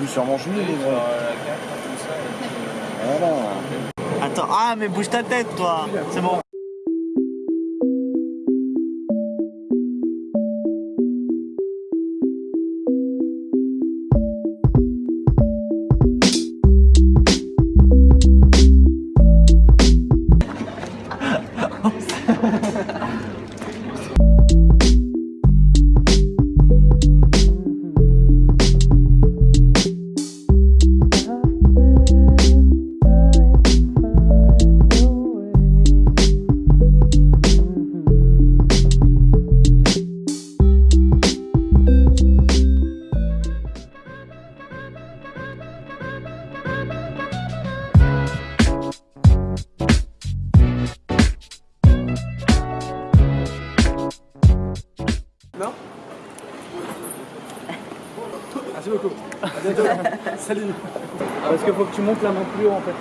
Plus sûrement jouer les gros. Voilà. Attends, ah mais bouge ta tête toi C'est bon. Salut. Parce qu'il faut que tu montes la main plus haut en fait.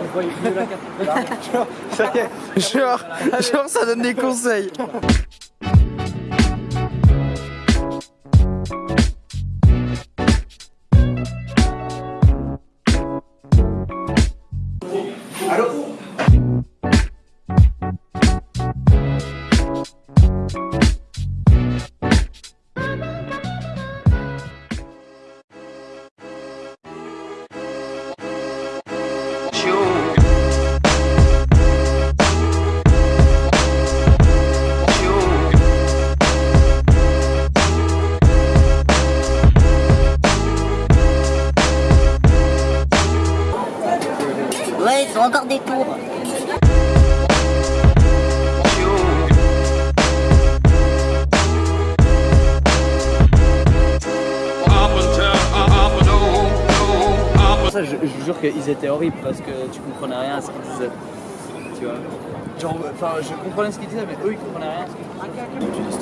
On voit mieux la carte. Ça est, genre, genre ça donne des conseils. Ouais, encore des tours. Ça, je, je vous jure qu'ils étaient horribles parce que tu comprenais rien à ce qu'ils disaient. Tu vois Genre, enfin, je comprenais ce qu'ils disaient, mais eux ils comprenaient rien à ce qu'ils disaient.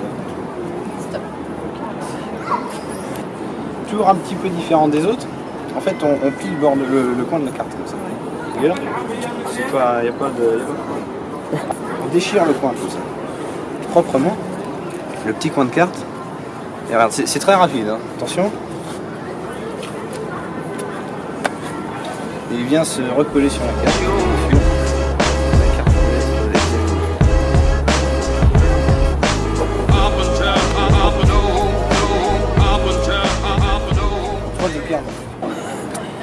Toujours un petit peu différent des autres. En fait, on, on plie le, bord de- le, le coin de la carte comme ça. Regarde. C'est pas, y a pas de. On déchire le coin comme ça. Proprement. Le petit coin de carte. Et regarde, c'est très rapide. hein. Attention. Il vient se recoller sur la carte.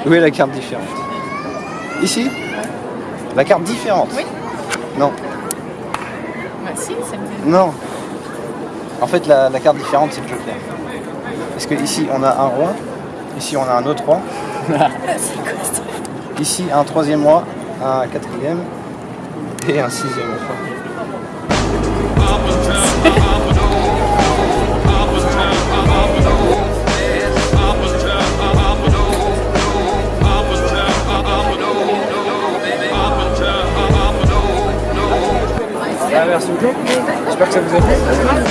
Où est la carte différente? Ici La carte différente Oui. Non. Bah si, ça me dit. Non. En fait, la, la carte différente, c'est le joker. Parce que ici, on a un roi. Ici, on a un autre roi. Ici, un troisième roi, un quatrième et un sixième roi. Ah, merci beaucoup. J'espère que ça vous a plu.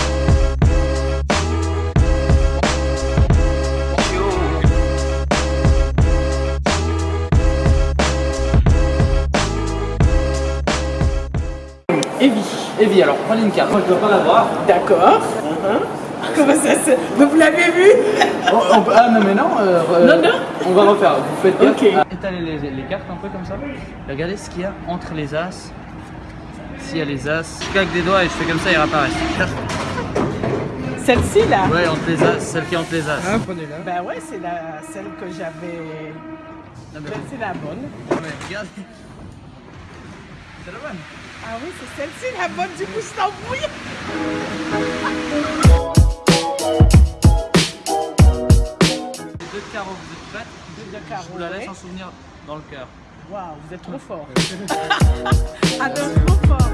Evie. Evie, alors prenez une carte. Moi, je dois pas l'avoir. D'accord. Comment ça se... Vous l'avez vu On- on peut- ah non, mais non. euh, euh, Non, non. On va refaire. Vous faites. Ok. étaler les, les cartes un peu comme ça. Regardez ce qu'il y a entre les as. S'il y a les as, je claque des doigts et je fais comme ça, ils réapparaissent. Celle-ci là Ouais, entre les as, celle qui est entre les as. prenez-la. Bah ouais, c'est la... celle que j'avais... Mais- C'est la bonne. non, mais regarde. C'est la bonne. Ah oui, c'est celle-ci la bonne, du coup je t'embrouille. Les deux carreaux, vous êtes prêtes Deux Je carreaux, vous la laisse en souvenir dans le cœur. Waouh, vous êtes trop fort. ah trop fort.